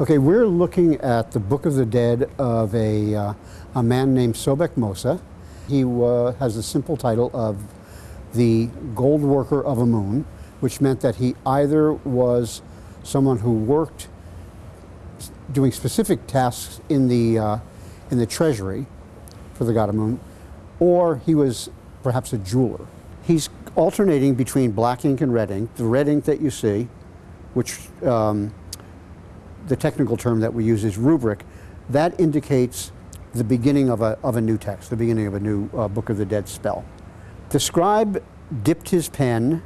Okay, we're looking at the Book of the Dead of a, uh, a man named Sobekmose. He uh, has the simple title of the Gold Worker of Amun, which meant that he either was someone who worked doing specific tasks in the, uh, in the treasury for the god of Amun, or he was perhaps a jeweler. He's alternating between black ink and red ink. The red ink that you see, which um, the technical term that we use is rubric, that indicates the beginning of a, of a new text, the beginning of a new uh, Book of the Dead spell. The scribe dipped his pen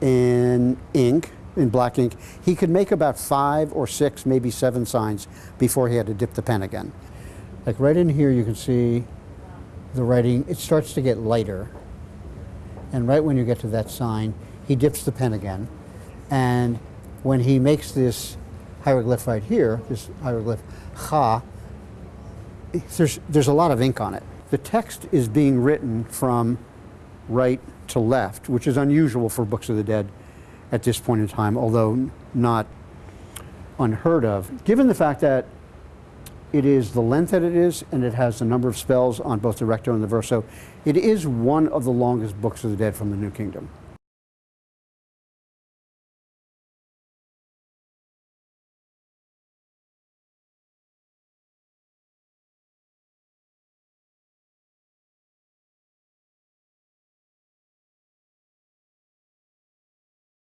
in ink, in black ink. He could make about five or six, maybe seven signs before he had to dip the pen again. Like right in here, you can see the writing, it starts to get lighter. And right when you get to that sign, he dips the pen again. And when he makes this hieroglyph right here, this hieroglyph Cha, there's, there's a lot of ink on it. The text is being written from right to left, which is unusual for Books of the Dead at this point in time, although not unheard of, given the fact that it is the length that it is, and it has the number of spells on both the recto and the verso. It is one of the longest books of the dead from the New Kingdom.